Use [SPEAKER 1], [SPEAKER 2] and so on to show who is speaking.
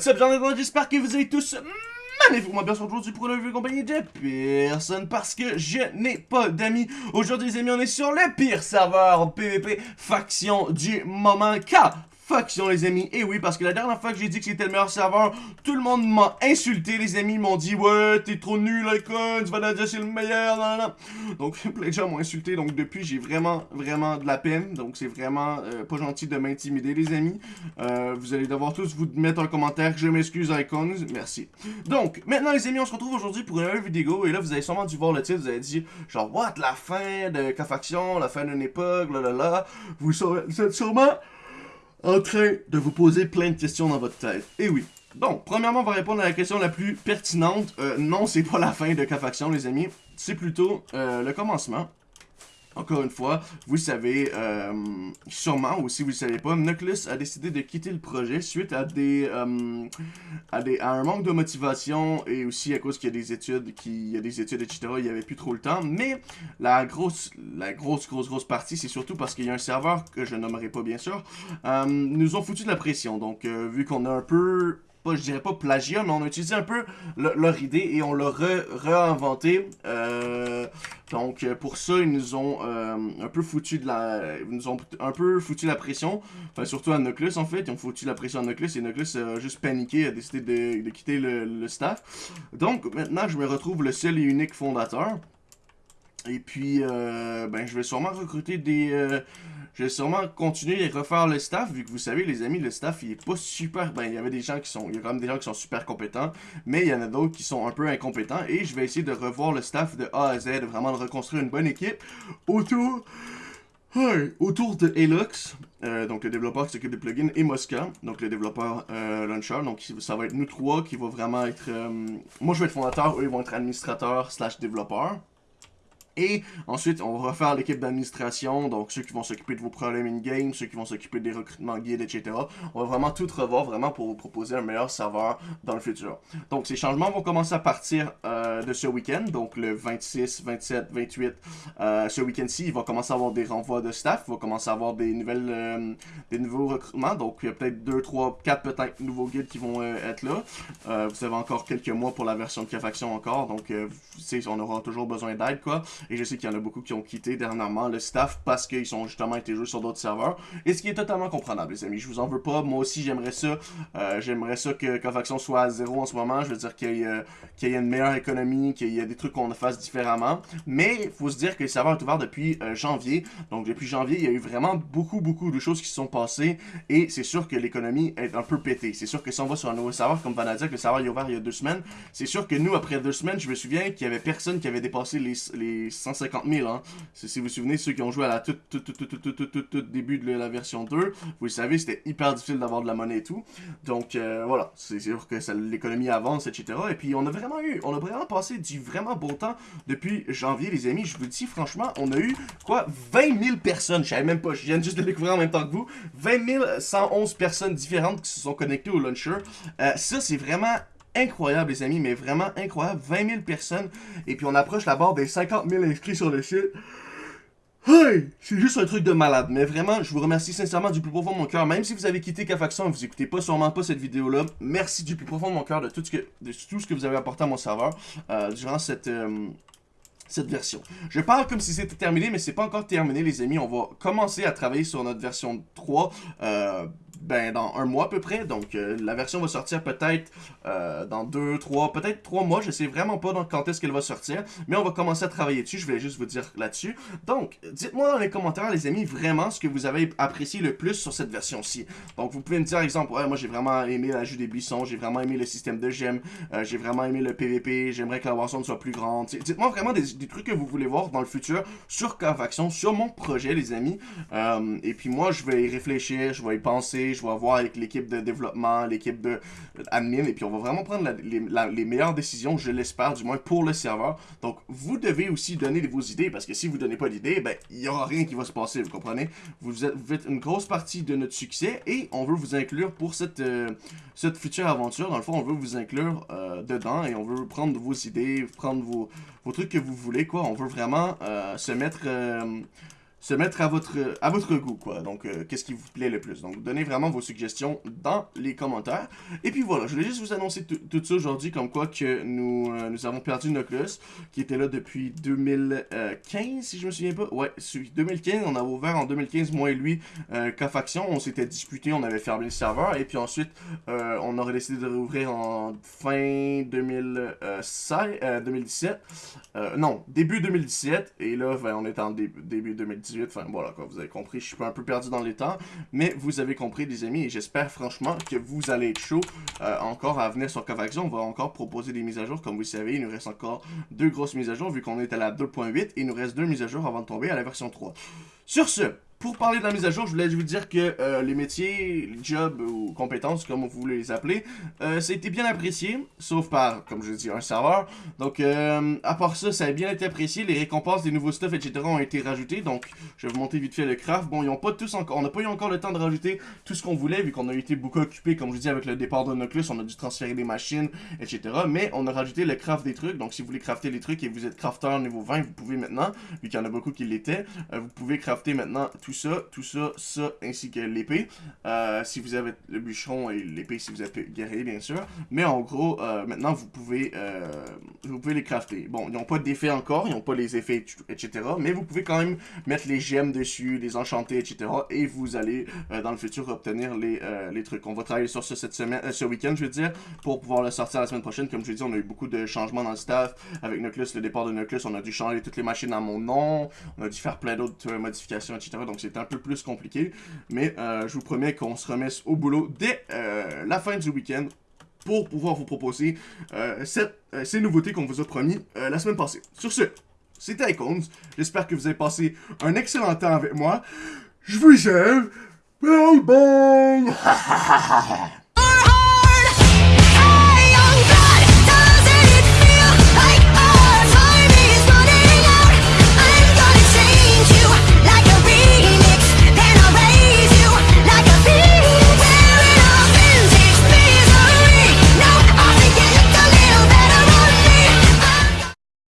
[SPEAKER 1] What's up, j'en j'espère que vous allez tous magnifiquement bien aujourd'hui pour une revue compagnie de personne parce que je n'ai pas d'amis. Aujourd'hui les amis, on est sur le pire serveur PVP faction du moment car faction les amis. Et oui, parce que la dernière fois que j'ai dit que c'était le meilleur serveur, tout le monde m'a insulté, les amis. m'ont dit, ouais, t'es trop nul, Icon, tu vas dire c'est le meilleur, nan, nan. Donc, plein de gens m'ont insulté. Donc, depuis, j'ai vraiment, vraiment de la peine. Donc, c'est vraiment euh, pas gentil de m'intimider, les amis. Euh, vous allez devoir tous vous mettre un commentaire. Je m'excuse, Icons. Merci. Donc, maintenant, les amis, on se retrouve aujourd'hui pour une nouvelle vidéo. Et là, vous avez sûrement dû voir le titre. Vous avez dit, genre, what, la fin de K-Faction, la fin d'une époque, là, là, là. Vous êtes sûrement en train de vous poser plein de questions dans votre tête. Et oui. Donc, premièrement, on va répondre à la question la plus pertinente. Euh, non, c'est pas la fin de K-Faction, les amis. C'est plutôt euh, le commencement. Encore une fois, vous savez, euh, sûrement, ou si vous ne savez pas, Nucleus a décidé de quitter le projet suite à des, euh, à des à un manque de motivation et aussi à cause qu'il y a des études, qu'il y a des études, etc. Il n'y avait plus trop le temps. Mais la grosse, la grosse, grosse, grosse partie, c'est surtout parce qu'il y a un serveur que je nommerai pas bien sûr, euh, nous ont foutu de la pression. Donc, vu qu'on a un peu pas, je dirais pas plagiat, mais on a utilisé un peu leur idée et on l'a réinventé. Donc pour ça, ils nous ont euh, un peu foutu la, ils nous ont un peu foutu la pression. Enfin surtout à Nucleus en fait, ils ont foutu la pression à Nucleus et Nucleus a juste paniqué, a décidé de, quitter le staff. Donc maintenant, je me retrouve le seul et unique fondateur. Et puis, euh, ben, je vais sûrement recruter des... Euh, je vais sûrement continuer à refaire le staff, vu que vous savez, les amis, le staff, il est pas super... Ben, il y avait des gens qui sont... Il y a quand même des gens qui sont super compétents, mais il y en a d'autres qui sont un peu incompétents, et je vais essayer de revoir le staff de A à Z, vraiment de reconstruire une bonne équipe autour... autour de Helux, euh, donc le développeur qui s'occupe des plugins, et Mosca, donc le développeur euh, launcher. Donc ça va être nous trois qui va vraiment être... moi je vais être fondateur, eux ils vont être administrateurs slash développeurs. Et ensuite, on va refaire l'équipe d'administration, donc ceux qui vont s'occuper de vos problèmes in-game, ceux qui vont s'occuper des recrutements guides, etc. On va vraiment tout revoir, vraiment pour vous proposer un meilleur serveur dans le futur. Donc ces changements vont commencer à partir euh, de ce week-end, donc le 26, 27, 28. ce week-end-ci, il va commencer à avoir des renvois de staff, il va commencer à avoir des nouvelles, euh, des nouveaux recrutements, donc il y a peut-être 2, 3, 4 peut-être nouveaux guides qui vont euh, être là. vous avez encore quelques mois pour la version de K-Faction encore, donc on aura toujours besoin d'aide, quoi. Et je sais qu'il y en a beaucoup qui ont quitté dernièrement le staff parce qu'ils sont justement été joués sur d'autres serveurs. Et ce qui est totalement comprenable, les amis. Je vous en veux pas. Moi aussi, j'aimerais ça. Euh, j'aimerais ça que Cofaction soit à zéro en ce moment. Je veux dire qu'il y, euh, y, ait une meilleure économie, qu'il y ait des trucs qu'on fasse différemment. Mais il faut se dire que le serveur est ouvert depuis euh, janvier. Donc depuis janvier, il y a eu vraiment beaucoup, beaucoup de choses qui se sont passées. Et c'est sûr que l'économie est un peu pétée. C'est sûr que si on va sur un nouveau serveur, comme Vanadia, le serveur est ouvert il y a deux semaines, c'est sûr que nous, après deux semaines, je me souviens qu'il y avait personne qui avait dépassé les 150 000. Hein. Si vous vous souvenez, ceux qui ont joué à la tout, tout, tout, tout, tout, tout, tout, tout début de la version 2, vous le savez, c'était hyper difficile d'avoir de la monnaie et tout. Donc euh, voilà, c'est sûr que l'économie avance, etc. Et puis on a vraiment eu, on a vraiment passé du vraiment bon temps depuis janvier, les amis. Je vous dis franchement, on a eu quoi 20 000 personnes, je savais même pas, je viens juste de découvrir en même temps que vous. 20 111 personnes différentes qui se sont connectées au launcher. Euh, ça, c'est vraiment incroyable, les amis, mais vraiment incroyable. 20 000 personnes, et puis on approche la barre des 50 000 inscrits sur le site. Hey! C'est juste un truc de malade, mais vraiment, je vous remercie sincèrement du plus profond de mon cœur. Même si vous avez quitté K-Faction et vous écoutez pas sûrement pas cette vidéo-là, merci du plus profond de mon cœur de tout ce que, de tout ce que vous avez apporté à mon serveur euh, durant cette... Euh, cette version. Je parle comme si c'était terminé, mais c'est pas encore terminé, les amis. On va commencer à travailler sur notre version 3 euh, ben, dans un mois à peu près. Donc, euh, la version va sortir peut-être euh, dans deux, trois, peut-être trois mois. Je sais vraiment pas quand est-ce qu'elle va sortir. Mais on va commencer à travailler dessus. Je vais juste vous dire là-dessus. Donc, dites-moi dans les commentaires, les amis, vraiment ce que vous avez apprécié le plus sur cette version-ci. Donc, vous pouvez me dire, exemple, ouais, moi j'ai vraiment aimé l'ajout des buissons. J'ai vraiment aimé le système de gemmes. Euh, j'ai vraiment aimé le PVP. J'aimerais que la version soit plus grande. Dites-moi vraiment des, trucs que vous voulez voir dans le futur sur Faction, sur mon projet, les amis. et puis moi, je vais y réfléchir, je vais y penser je vais voir avec l'équipe de développement, l'équipe de admin, et puis on va vraiment prendre les, meilleures décisions, je l'espère, du moins pour le serveur. Donc, vous devez aussi donner vos idées, parce que si vous donnez pas d'idées, ben, il n'y aura rien qui va se passer, vous comprenez? Vous, êtes, vous une grosse partie de notre succès, et on veut vous inclure pour cette, euh, cette future aventure. Dans le fond, on veut vous inclure euh, dedans, et on veut prendre vos idées, prendre vos, vos trucs que vous voulez, quoi. On veut vraiment euh, se mettre se mettre à votre, à votre goût, quoi. Donc, euh, qu'est-ce qui vous plaît le plus? Donc, donnez vraiment vos suggestions dans les commentaires. Et puis voilà, je voulais juste vous annoncer tout ça aujourd'hui, comme quoi que nous, euh, nous avons perdu Noclus, qui était là depuis 2015, si je me souviens pas. Ouais, 2015, on a ouvert en 2015, moi et lui, euh, faction On s'était disputé, on avait fermé le serveur, et puis ensuite, euh, on aurait décidé de rouvrir en fin 2016, 2017. non, début 2017, et là, ben, on est en début 2017 Enfin, voilà, quoi, vous avez compris, je suis un peu perdu dans les temps. Mais vous avez compris, les amis, et j'espère franchement que vous allez être chaud euh, encore à venir sur Covaxion. On va encore proposer des mises à jour. Comme vous savez, il nous reste encore deux grosses mises à jour, vu qu'on est à la 2.8. Et il nous reste deux mises à jour avant de tomber à la version 3. Sur ce, pour parler de la mise à jour, je voulais vous dire que euh, les métiers, les jobs ou compétences, comme vous voulez les appeler, euh, ça a été bien apprécié, sauf par, comme je dis, un serveur. Donc, euh, à part ça, ça a bien été apprécié. Les récompenses des nouveaux stuff, etc. ont été rajoutées. Donc, je vais vous montrer vite fait le craft. Bon, ils ont pas tous encore, on n'a pas eu encore le temps de rajouter tout ce qu'on voulait, vu qu'on a été beaucoup occupé, comme je dis, avec le départ de Noclus. On a dû transférer des machines, etc. Mais on a rajouté le craft des trucs. Donc, si vous voulez crafter les trucs et vous êtes crafter niveau 20, vous pouvez maintenant, vu qu'il y en a beaucoup qui l'étaient, vous pouvez crafter maintenant tout ça, tout ça, ça, ainsi que l'épée. Euh, si vous avez le bûcheron et l'épée si vous êtes guerrier, bien sûr. Mais en gros, euh, maintenant, vous pouvez, euh, vous pouvez les crafter. Bon, ils n'ont pas d'effet encore, ils n'ont pas les effets, etc. Mais vous pouvez quand même mettre les gemmes dessus, les enchanter, etc. Et vous allez, dans le futur, obtenir les, les trucs. On va travailler sur ça cette semaine, ce week-end, je veux dire, pour pouvoir le sortir la semaine prochaine. Comme je l'ai dit, on a eu beaucoup de changements dans le staff. Avec Nucleus, le départ de Nucleus, on a dû changer toutes les machines à mon nom. On a dû faire plein d'autres modifications, etc. Donc c'était un peu plus compliqué. Mais euh, je vous promets qu'on se remet au boulot dès euh, la fin du week-end pour pouvoir vous proposer euh, ces nouveautés qu'on vous a promis la semaine passée. Sur ce, c'était Icons. J'espère que vous avez passé un excellent temps avec moi. Je vous aime. Bye bye